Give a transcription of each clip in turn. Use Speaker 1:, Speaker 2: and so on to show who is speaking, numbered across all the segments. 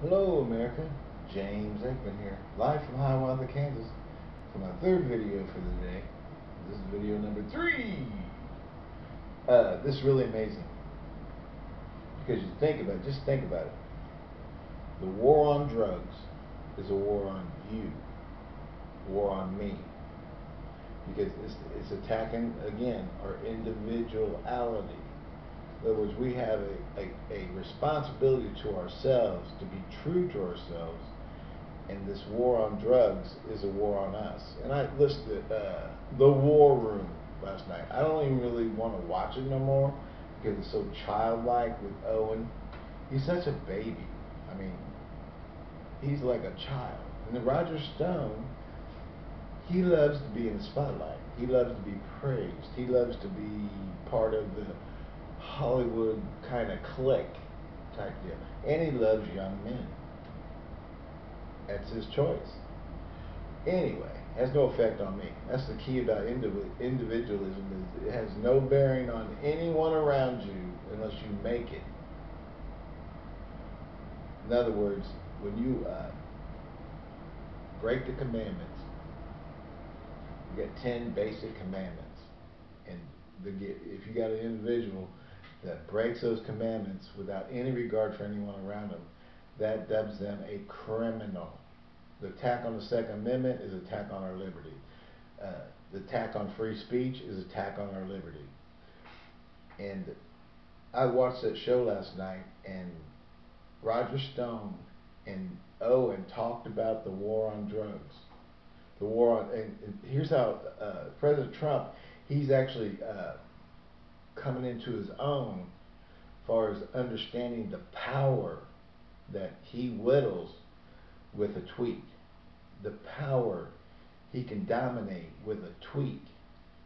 Speaker 1: Hello, America. James Aikman here, live from Hiawatha, Kansas, for my third video for the day. This is video number three. Uh, this is really amazing because you think about it. Just think about it. The war on drugs is a war on you, war on me, because it's, it's attacking again our individuality in other words, we have a, a, a responsibility to ourselves to be true to ourselves, and this war on drugs is a war on us. And I listed uh, The War Room last night. I don't even really want to watch it no more because it's so childlike with Owen. He's such a baby. I mean, he's like a child. And then Roger Stone, he loves to be in the spotlight. He loves to be praised. He loves to be part of the Hollywood kind of clique type deal. And he loves young men. That's his choice. Anyway, has no effect on me. That's the key about individualism is it has no bearing on anyone around you unless you make it. In other words, when you uh, break the commandments, you get ten basic commandments, and the, if you got an individual that breaks those commandments without any regard for anyone around them, that dubs them a criminal. The attack on the Second Amendment is attack on our liberty. Uh, the attack on free speech is attack on our liberty. And I watched that show last night, and Roger Stone and Owen talked about the war on drugs. The war on, and, and here's how uh, President Trump, he's actually uh, coming into his own as far as understanding the power that he whittles with a tweet. The power he can dominate with a tweet.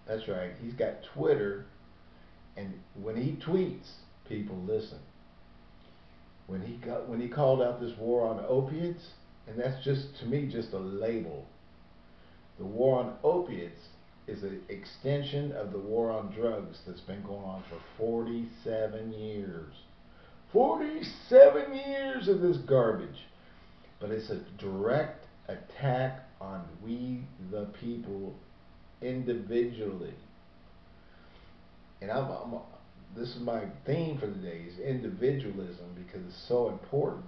Speaker 1: That's right. He's got Twitter, and when he tweets, people listen. When he got when he called out this war on opiates, and that's just to me just a label. The war on opiates is an extension of the war on drugs that's been going on for 47 years. 47 years of this garbage. But it's a direct attack on we the people individually. And I'm, I'm this is my theme for the day is individualism because it's so important.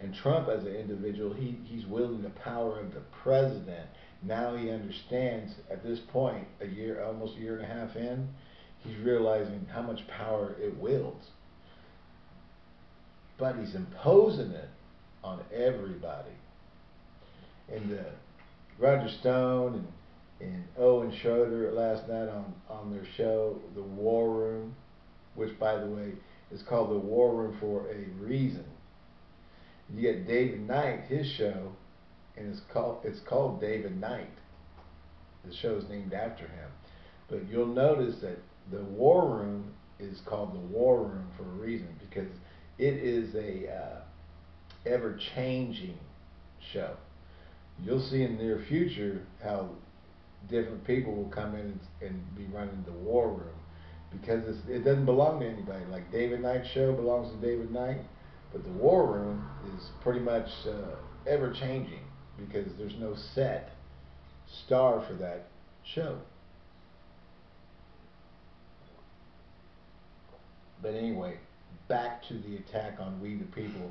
Speaker 1: And Trump as an individual, he, he's wielding the power of the president now he understands at this point, a year, almost a year and a half in, he's realizing how much power it wields. But he's imposing it on everybody. And uh, Roger Stone and and Owen Schroyer last night on, on their show, The War Room, which, by the way, is called The War Room for a reason. You get David Knight, his show, and it's called it's called David Knight. The show is named after him. But you'll notice that the War Room is called the War Room for a reason because it is a uh, ever-changing show. You'll see in the near future how different people will come in and, and be running the War Room because it doesn't belong to anybody. Like David Knight's show belongs to David Knight, but the War Room is pretty much uh, ever-changing because there's no set star for that show. But anyway, back to the attack on we the people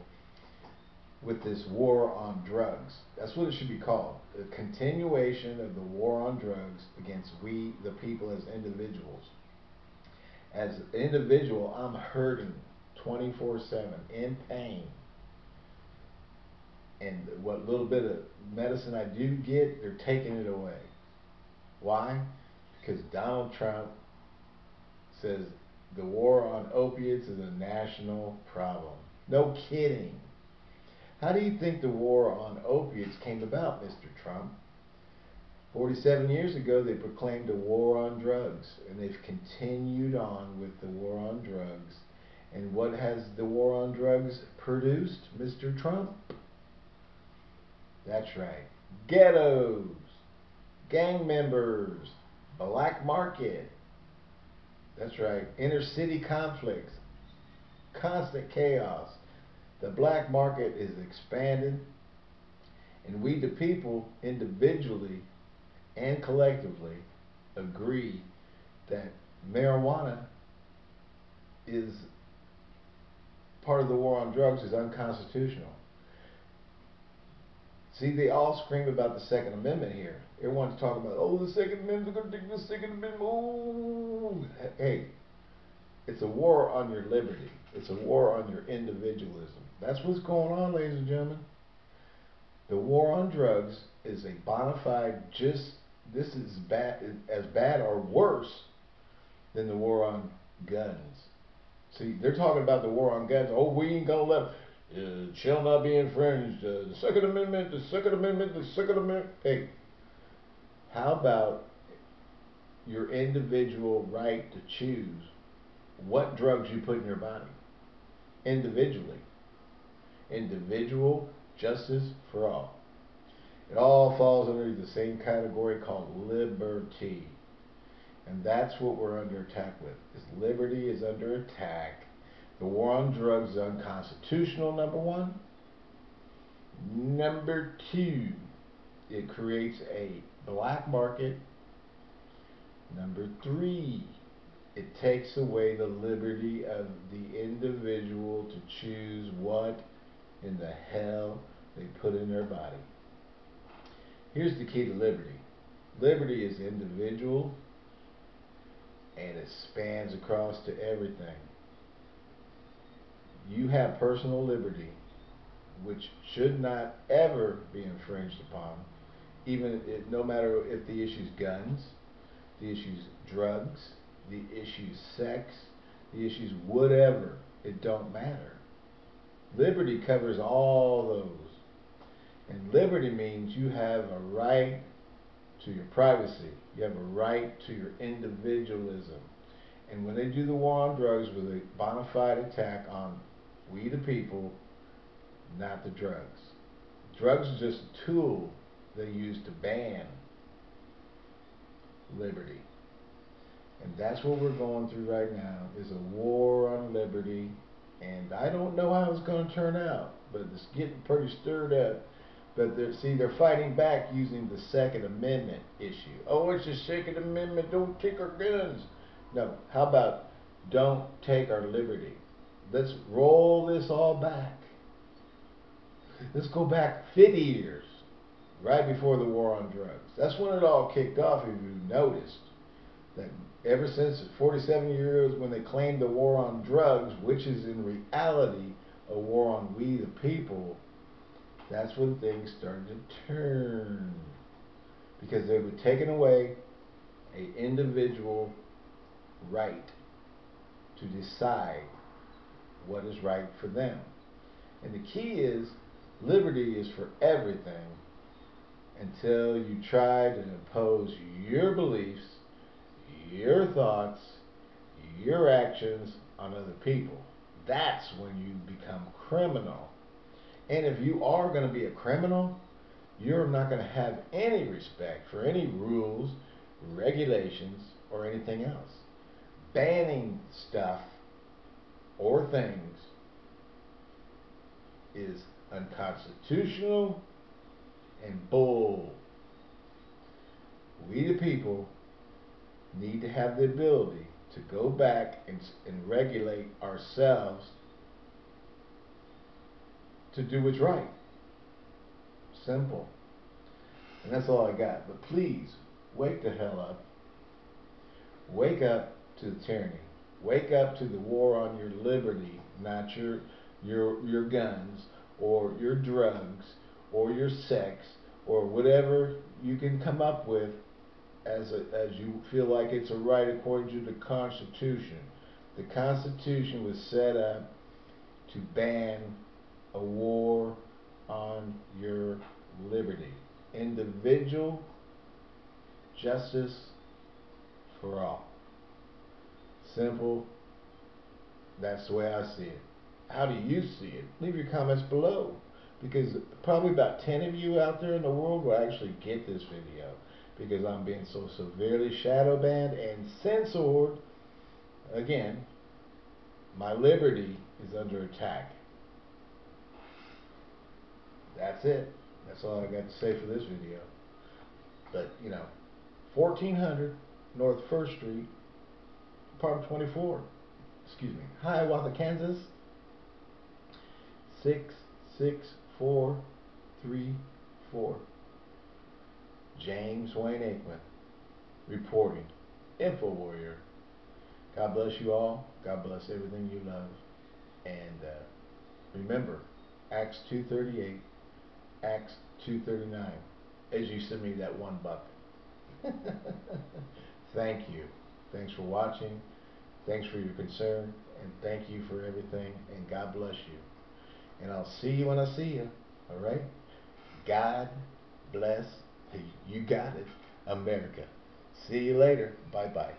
Speaker 1: with this war on drugs. That's what it should be called. A continuation of the war on drugs against we the people as individuals. As an individual, I'm hurting 24 7 in pain and what little bit of medicine I do get, they're taking it away. Why? Because Donald Trump says the war on opiates is a national problem. No kidding. How do you think the war on opiates came about, Mr. Trump? 47 years ago, they proclaimed a war on drugs, and they've continued on with the war on drugs. And what has the war on drugs produced, Mr. Trump? That's right. Ghettos, gang members, black market. That's right. Inner city conflicts, constant chaos. The black market is expanded, and we, the people, individually and collectively, agree that marijuana is part of the war on drugs is unconstitutional. See, they all scream about the Second Amendment here. Everyone's talking about, oh, the Second Amendment, they're going to take the Second Amendment. Oh, hey, it's a war on your liberty. It's a war on your individualism. That's what's going on, ladies and gentlemen. The war on drugs is a bona fide, just this is bad, as bad or worse than the war on guns. See, they're talking about the war on guns. Oh, we ain't gonna let uh, shall not be infringed. Uh, the Second Amendment, the Second Amendment, the Second Amendment. Hey, how about your individual right to choose what drugs you put in your body individually? Individual justice for all. It all falls under the same category called liberty. And that's what we're under attack with. Is liberty is under attack. The war on drugs is unconstitutional, number one. Number two, it creates a black market. Number three, it takes away the liberty of the individual to choose what in the hell they put in their body. Here's the key to liberty. Liberty is individual and it spans across to everything. You have personal liberty, which should not ever be infringed upon, even if, no matter if the issue's guns, the issue's drugs, the issue's sex, the issue's whatever. It don't matter. Liberty covers all those. And liberty means you have a right to your privacy. You have a right to your individualism. And when they do the war on drugs with a bona fide attack on we the people, not the drugs. Drugs is just a tool they use to ban liberty. And that's what we're going through right now is a war on liberty. And I don't know how it's going to turn out, but it's getting pretty stirred up but they're, see, they're fighting back using the Second Amendment issue. Oh, it's the Second Amendment. Don't take our guns. No. How about don't take our liberty? Let's roll this all back. Let's go back 50 years, right before the war on drugs. That's when it all kicked off, if you noticed. That ever since 47 years when they claimed the war on drugs, which is in reality a war on we the people, that's when things started to turn. Because they were taking away a individual right to decide what is right for them. And the key is liberty is for everything until you try to impose your beliefs, your thoughts, your actions on other people. That's when you become criminal. And if you are going to be a criminal, you're not going to have any respect for any rules, regulations, or anything else. Banning stuff or things is unconstitutional and bull. We the people need to have the ability to go back and, and regulate ourselves to do what's right. Simple. And that's all I got. But please, wake the hell up. Wake up to the tyranny. Wake up to the war on your liberty, not your your your guns or your drugs or your sex or whatever you can come up with as a, as you feel like it's a right according to the Constitution. The Constitution was set up to ban a war on your liberty. Individual justice for all. Simple. That's the way I see it. How do you see it? Leave your comments below. Because probably about 10 of you out there in the world will actually get this video. Because I'm being so severely shadow banned and censored. Again, my liberty is under attack. that's it. That's all I got to say for this video. But, you know, fourteen hundred North First Street, apartment twenty-four, excuse me, Hiawatha, Kansas, six, six, four, three, four. James Wayne Aikman, reporting, Info Warrior. God bless you all. God bless everything you love. And uh, remember, Acts 2.38, Acts 2.39, as you send me that one buck. thank you. Thanks for watching. Thanks for your concern. And thank you for everything. And God bless you. And I'll see you when I see you. All right? God bless. You got it. America. See you later. Bye bye.